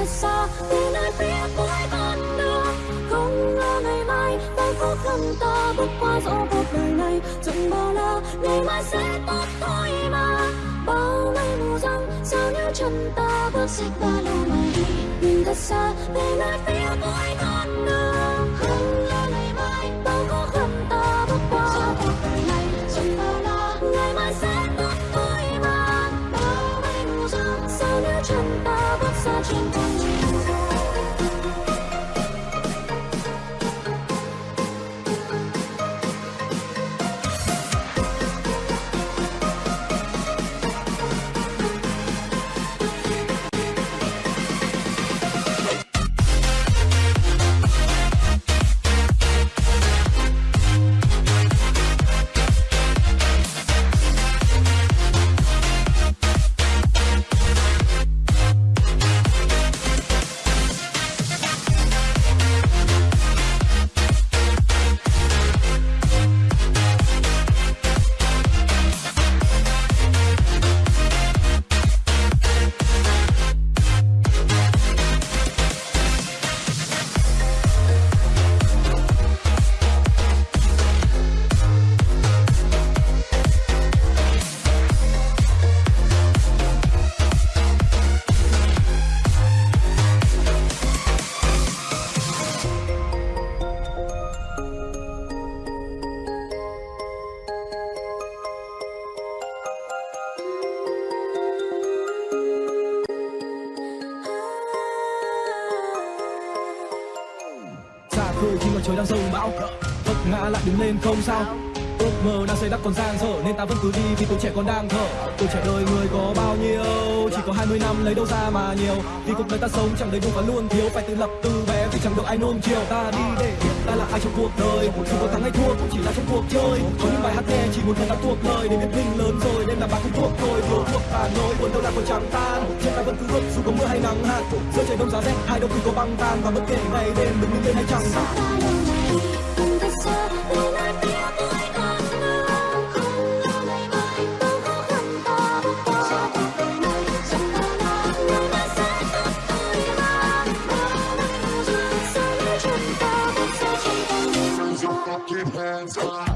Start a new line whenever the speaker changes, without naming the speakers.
thật xa về nơi phía cuối con đường. Không ngờ ngày mai, bao có khăn ta bước qua dẫu cuộc đời này. Chẳng bao la ngày mai sẽ tốt thôi mà. Bao ngày mù răng, sao nếu chân ta bước xích ba lô mà đi. Nhìn thật xa về nơi phía cuối con đường. Xa
khi mặt trời đang rông, bão vấp ngã lại đứng lên không sao. Ước mơ đang xây đắp còn dang dở nên ta vẫn cứ đi vì tuổi trẻ còn đang thở. Tuổi trẻ đời người có bao nhiêu, chỉ có 20 năm lấy đâu ra mà nhiều. Vì cuộc đời ta sống chẳng đầy đủ và luôn thiếu, phải tự lập từ bé vì chẳng được ai nuông chiều. Ta đi để ta là ai trong cuộc đời? Dù có thắng hay thua cũng chỉ là trong cuộc chơi. Có những bài hát nghe chỉ một thời ta thuộc lời. Để biết mình lớn rồi nên là bạn cũng thuộc thôi. Vừa thuộc ta nỗi buồn đâu là còn chẳng tan. Trên ta vẫn cứ bước dù có mưa hay nắng hạn. Giữa trời đông giá rét hai đâu khi có băng tan. Và bất kể ngày đêm mình đứng lên hay chẳng
ta mây mù